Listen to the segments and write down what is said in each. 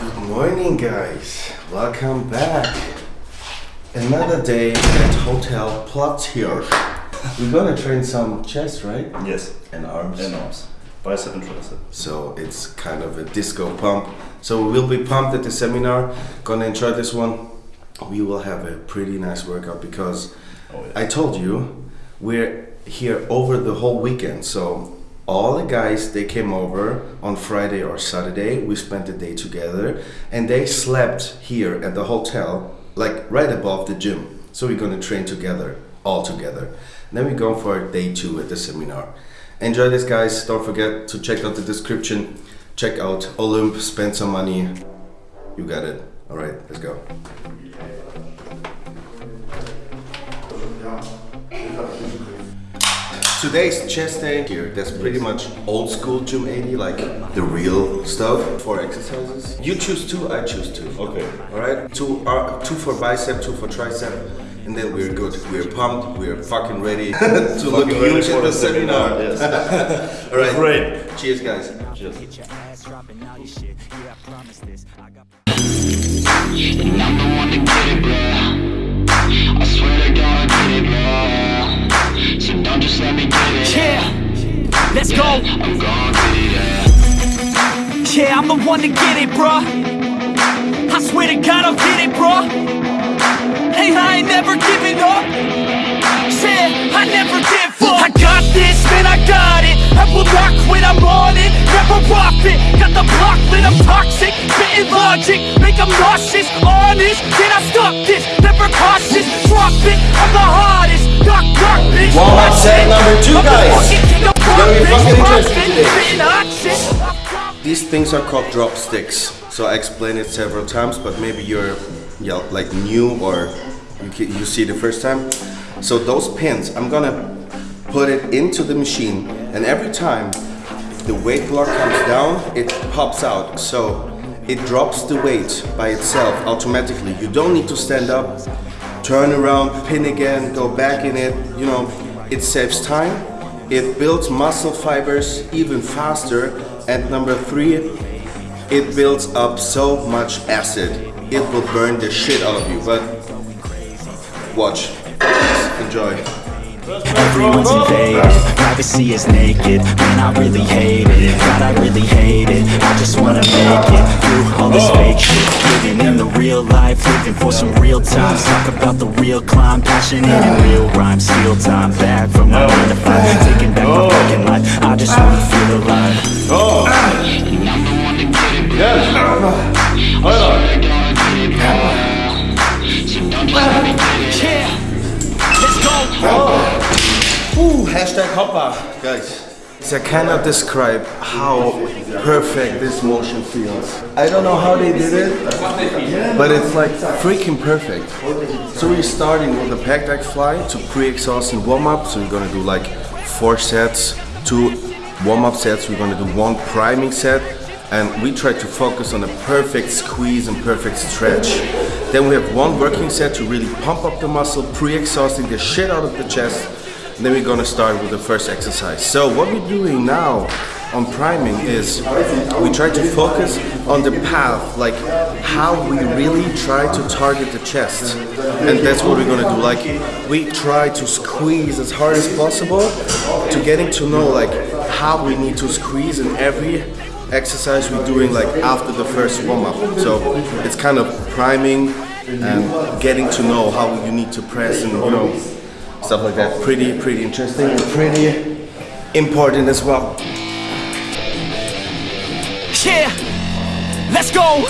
Good morning, guys. Welcome back. Another day at Hotel Platz here. We're gonna train some chest, right? Yes, And arms. and arms. Bicep and tricep. So it's kind of a disco pump. So we will be pumped at the seminar. Gonna enjoy this one. We will have a pretty nice workout because Oh, yeah. I told you we're here over the whole weekend. So all the guys they came over on Friday or Saturday. We spent the day together and they slept here at the hotel, like right above the gym. So we're gonna train together, all together. Then we go for day two at the seminar. Enjoy this, guys. Don't forget to check out the description. Check out Olymp. Spend some money. You got it. All right, let's go. Today's chest day here, that's pretty much old school gym 80, like the real stuff for exercises. You choose two, I choose two. Okay. Alright? Two are two for bicep, two for tricep, and then we're good. We're pumped, we're fucking ready to look Fucking ready huge for at the the seminar. seminar, yes. Alright. Great. Cheers guys. Cheers. Let's go. I'm gon' yeah. Yeah, I'm the one to get it, bruh. I swear to God, I'll get it, bruh. Hey, I ain't never giving up. Yeah, I never give up. I got this, man, I got it. I will not quit, I'm on it. Never off it. Got the block lit, I'm toxic. Spitting logic, make them nauseous. Honest, can I stop this? Never cautious, drop it. I'm the hardest. Knock, knock, bitch. Walmart set number two, profit, fucking interesting. These things are called drop sticks. So I explained it several times, but maybe you're yeah, like new or you, you see the first time. So those pins, I'm gonna put it into the machine, and every time the weight block comes down, it pops out. So it drops the weight by itself automatically. You don't need to stand up, turn around, pin again, go back in it. You know, it saves time. It builds muscle fibers even faster. And number three, it builds up so much acid. It will burn the shit out of you. But watch, enjoy. Everyone's invaded, privacy is naked. Man, I really hate it, God, I really hate it. I just wanna make it through all this fake shit. Living in the real life, living for some real times Talk about the real climb, passionate and real rhymes. Steal time back from my 9 to 5 Taking back my fucking life, I just wanna feel alive I cannot describe how perfect this motion feels. I don't know how they did it, but it's like freaking perfect. So we're starting with a pec deck fly to pre-exhaust and warm up. So we're gonna do like four sets, two warm up sets. We're gonna do one priming set. And we try to focus on a perfect squeeze and perfect stretch. Then we have one working set to really pump up the muscle, pre-exhausting the shit out of the chest. Then we're gonna start with the first exercise. So what we're doing now on priming is we try to focus on the path, like how we really try to target the chest. And that's what we're gonna do. Like we try to squeeze as hard as possible to getting to know like how we need to squeeze in every exercise we're doing like after the first warm-up. So it's kind of priming and getting to know how you need to press and you know stuff like that. Pretty, pretty interesting and pretty important as well. Yeah, let's go.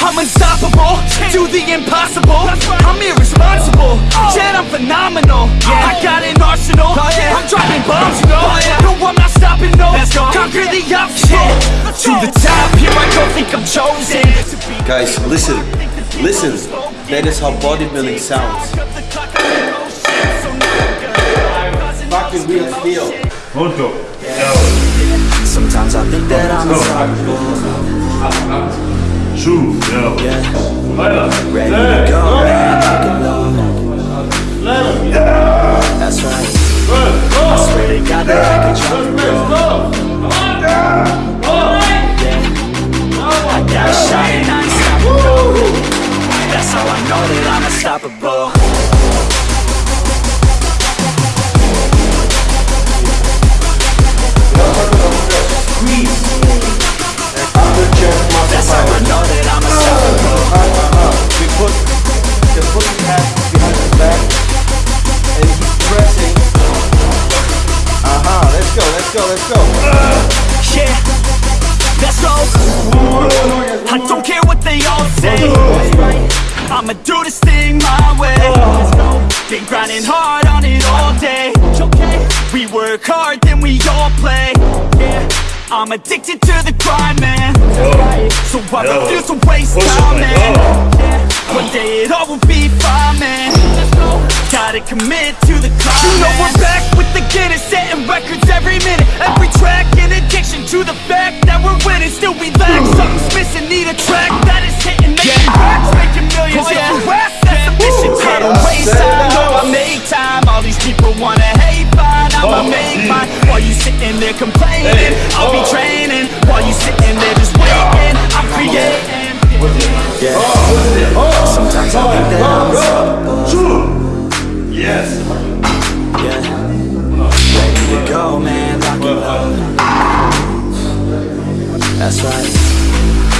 I'm unstoppable, do the impossible. I'm irresponsible, yet I'm phenomenal. I got an arsenal, I'm dropping bombs, you know. No, I'm not stopping, no. Conquer the obstacle. To the top, here I go, think I'm chosen. Guys, listen, listen. That is how bodybuilding sounds. fucking steel. Oh, Punto. Yeah. Sometimes I think that I'm insufferable. Shoot. Yeah. yeah. Ready yeah. to go, ready to go. That's right. I swear to God that I try to go. Yeah. I got a shot and I. That's how I know that I'm unstoppable. I'ma do this thing my way. Been grinding hard on it all day. We work hard, then we all play. Yeah, I'm addicted to the grind, man. So I refuse to waste time, man. man Yeah, One day it all will be fine, man. Gotta commit to the climb, You know we're back with the Guinness Setting records every minute Every Yes. Yeah. Ready to go, man, lock and load That's right.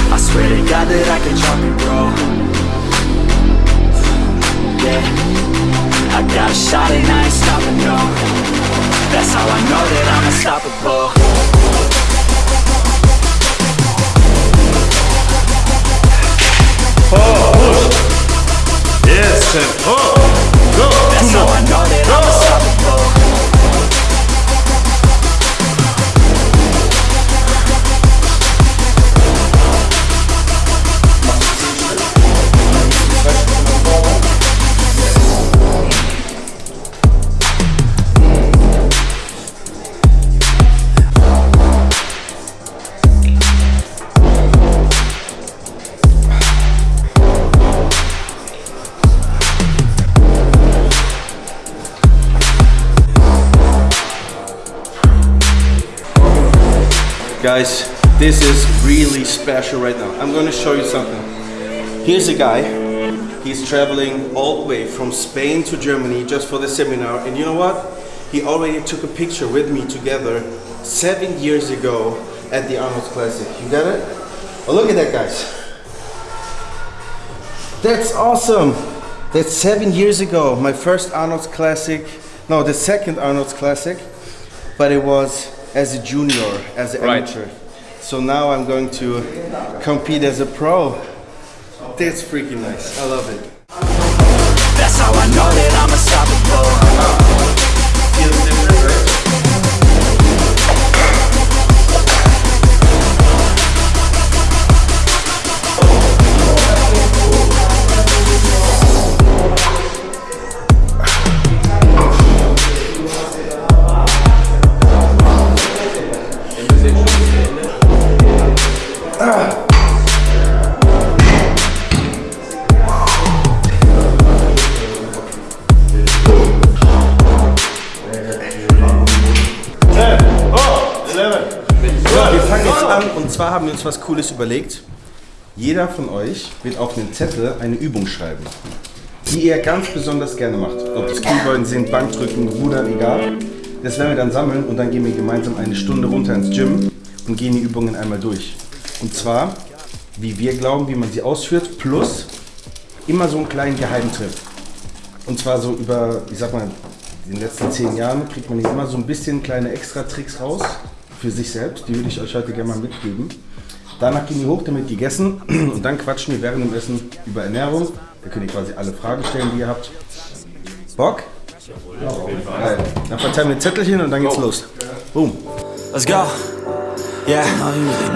I swear to God that I can drop it, bro. Yeah. I got a shot and I ain't stopping, no. That's how I know that I'm unstoppable. Oh. Yes, champ. Oh, Guys, this is really special right now. I'm gonna show you something. Here's a guy. He's traveling all the way from Spain to Germany just for the seminar. And you know what? He already took a picture with me together seven years ago at the Arnold Classic. You got it? Oh, look at that, guys. That's awesome. That's seven years ago. My first Arnold's Classic. No, the second Arnold's Classic. But it was as a junior, as an Right. amateur. So now I'm going to compete as a pro. That's freaking nice. I love it. Und zwar haben wir uns was Cooles überlegt. Jeder von euch wird auf einen Zettel eine Übung schreiben, die ihr ganz besonders gerne macht. Ob das Kniebeugen sind, Bankdrücken, Rudern, egal. Das werden wir dann sammeln und dann gehen wir gemeinsam eine Stunde runter ins Gym und gehen die Übungen einmal durch. Und zwar, wie wir glauben, wie man sie ausführt, plus immer so einen kleinen Geheimtipp. Und zwar so über, ich sag mal, in den letzten zehn Jahren kriegt man hier immer so ein bisschen kleine Extra-Tricks raus für sich selbst. Die würde ich euch heute gerne mal mitgeben. Danach gehen die hoch, damit gegessen und dann quatschen wir während dem Essen über Ernährung. Da könnt ihr quasi alle Fragen stellen, die ihr habt. Bock? Geil. Dann verteilen wir Zettelchen und dann geht's los. Boom. Let's go. Yeah,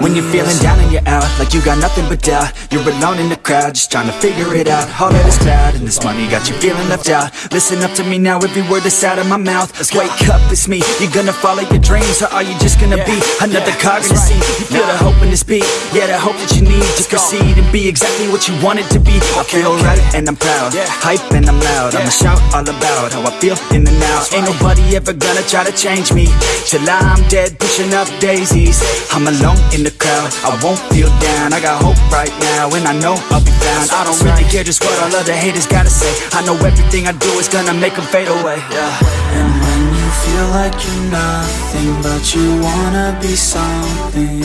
when you're feeling down and you're out Like you got nothing but doubt. You're alone in the crowd Just trying to figure it out. All of this cloud and this money Got you feeling left out. Listen up to me now Every word that's out of my mouth. Wake up, it's me. You're gonna follow your dreams Or are you just gonna be Another cog in the sea? You feel the hope in this beat Yeah, the hope that you need To proceed and be exactly what you want it to be. I feel right and I'm proud. Hype and I'm loud. I'ma shout all about How I feel in the now Ain't nobody ever gonna try to change me. Till I'm dead pushing up daisies I'm alone in the crowd. I won't feel down. I got hope right now And I know I'll be found I don't really care just what all other haters gotta say. I know everything I do is gonna make them fade away Yeah. And when you feel like you're nothing But you wanna be something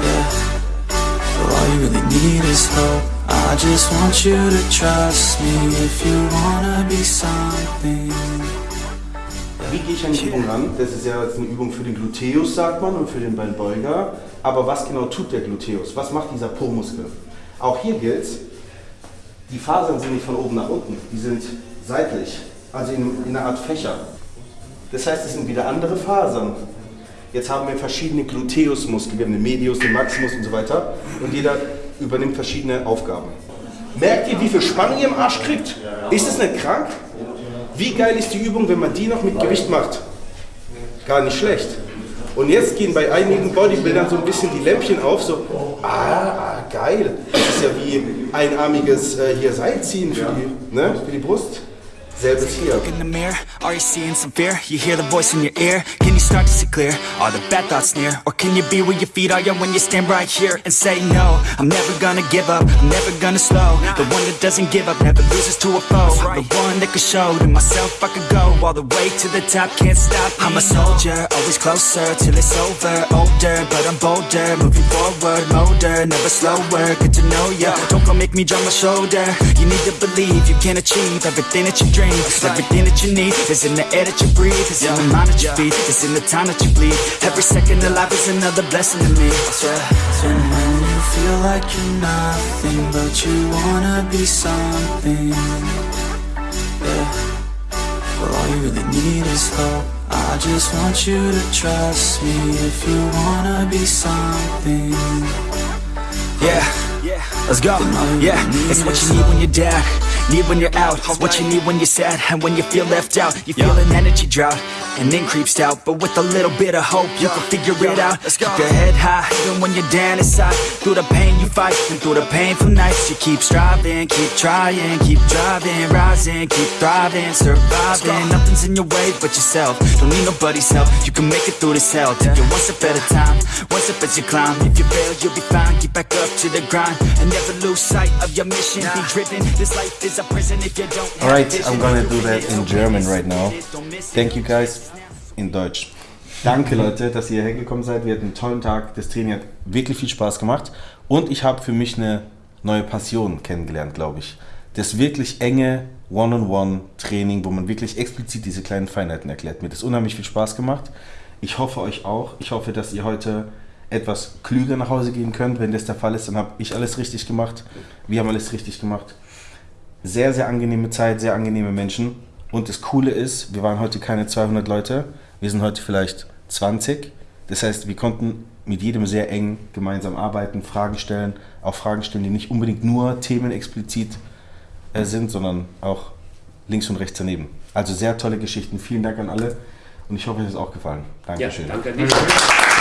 Yeah. All you really need is hope. I just want you to trust me If you wanna be something wie gehe ich an die Übung ran? Das ist ja jetzt eine Übung für den Gluteus, sagt man, und für den Beinbeuger. Aber was genau tut der Gluteus? Was macht dieser Po-Muskel? Auch hier gilt, die Fasern sind nicht von oben nach unten, die sind seitlich, also in, in einer Art Fächer. Das heißt, es sind wieder andere Fasern. Jetzt haben wir verschiedene Gluteusmuskeln, wir haben den Medius, den Maximus und so weiter. Und jeder übernimmt verschiedene Aufgaben. Merkt ihr, wie viel Spannung ihr im Arsch kriegt? Ist es nicht krank? Wie geil ist die Übung, wenn man die noch mit Gewicht macht? Gar nicht schlecht. Und jetzt gehen bei einigen Bodybuildern so ein bisschen die Lämpchen auf, so, ah, ah geil. Das ist ja wie einarmiges äh, hier Seilziehen für die, ne, für die Brust. Selbes hier. Look in the mirror, are you seeing some fear? You hear the voice in your ear, can you start to see clear? Are the bad thoughts near? Or can you be where your feet are, yeah, when you stand right here and say no I'm never gonna give up, I'm never gonna slow. The one that doesn't give up, never loses to a foe. The one that could show to myself I could go All the way to the top, can't stop. I'm a soldier, always closer till it's over. Older, but I'm bolder, moving forward Motor, never slower, good to know ya. Don't go make me drop my shoulder. You need to believe you can achieve everything that you dream Everything that you need. Is in the air that you breathe. It's in the mind that you feed, it's in the time that you bleed. Every second of life is another blessing to me. Yeah. And when you feel like you're nothing But you wanna be something. Yeah. Well all you really need is hope. I just want you to trust me If you wanna be something. Yeah, yeah, let's go. Yeah, it's what you need when you're down, need when you're out. It's what you need when you're sad and when you feel left out. You feel an energy drought and then creeps out. But with a little bit of hope, you can figure it out. Keep your head high, even when you're down inside. Through the pain you fight, and through the painful nights, you keep striving, keep trying, keep driving, rising, keep thriving, surviving. Nothing's in your way but yourself. Don't need nobody's help. You can make it through this hell. Take it one step at a time, one step as you climb. If you fail, you'll be fine. Get back up to the grind and never lose sight of your mission. Be driven. This life is Alright. I'm gonna do that in German right now. Thank you guys. In Deutsch. Danke Leute, dass ihr hergekommen seid. Wir hatten einen tollen Tag. Das Training hat wirklich viel Spaß gemacht. Und ich habe für mich eine neue Passion kennengelernt, glaube ich. Das wirklich enge One-on-One-Training, wo man wirklich explizit diese kleinen Feinheiten erklärt. Mir hat das unheimlich viel Spaß gemacht. Ich hoffe euch auch. Ich hoffe, dass ihr heute etwas klüger nach Hause gehen könnt. Wenn das der Fall ist, dann habe ich alles richtig gemacht. Wir haben alles richtig gemacht. Sehr, sehr angenehme Zeit, sehr angenehme Menschen. Und das Coole ist, wir waren heute keine 200 Leute, wir sind heute vielleicht 20. Das heißt, wir konnten mit jedem sehr eng gemeinsam arbeiten, Fragen stellen, auch Fragen stellen, die nicht unbedingt nur Themen explizit äh, sind, sondern auch links und rechts daneben. Also sehr tolle Geschichten. Vielen Dank an alle und ich hoffe, es hat auch gefallen. Ja, Dankeschön. danke an dich.